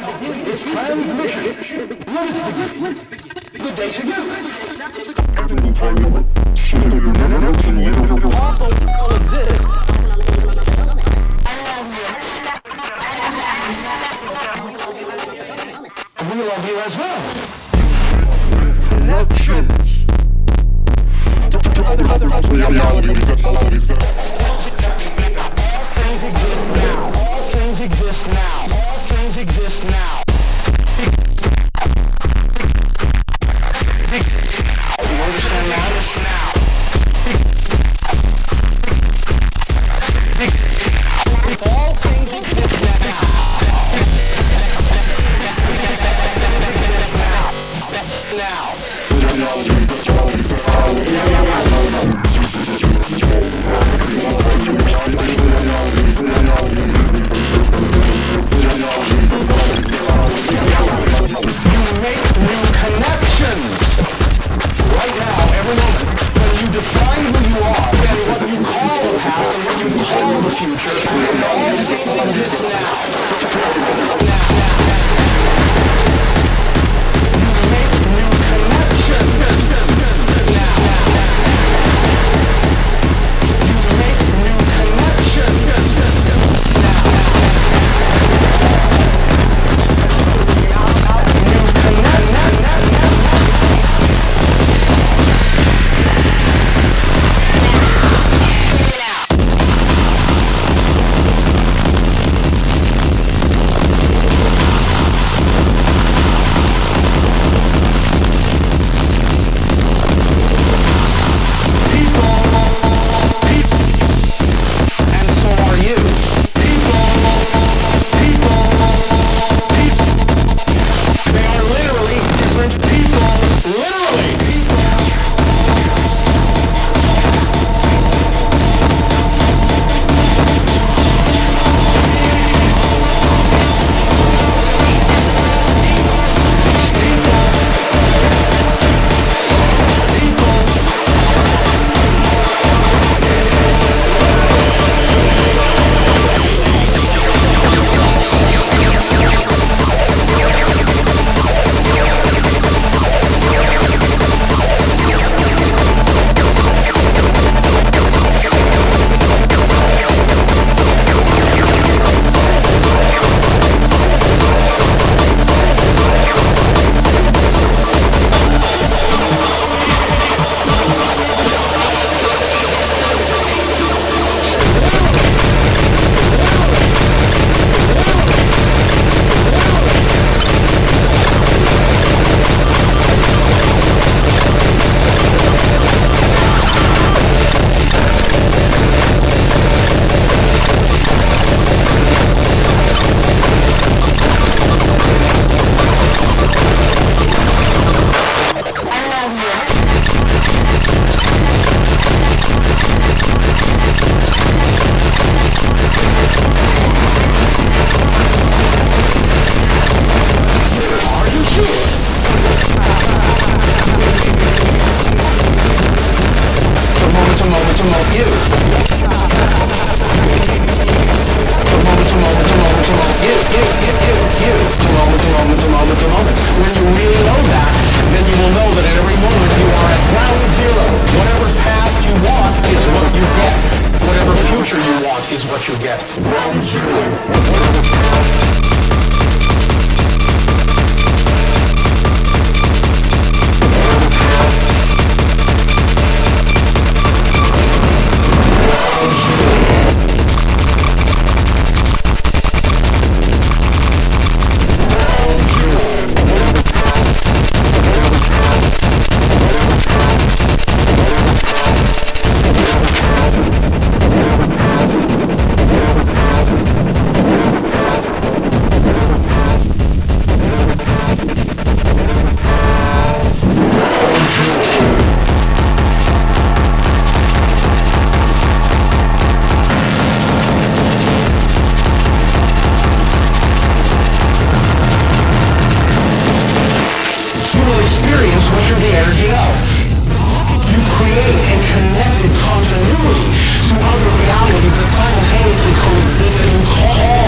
is transmission. Let us begin. Good day to you. Also coexist. We love you as well. Connections. To, to, to other, other, other realities. realities. All exist now. Moment. When you really know that, then you will know that at every moment you are at ground zero. Whatever past you want is what you get. Whatever future you want is what you get. Ground zero. experience what you're there. energy of. You create a connected continuity to other realities that simultaneously coexist and call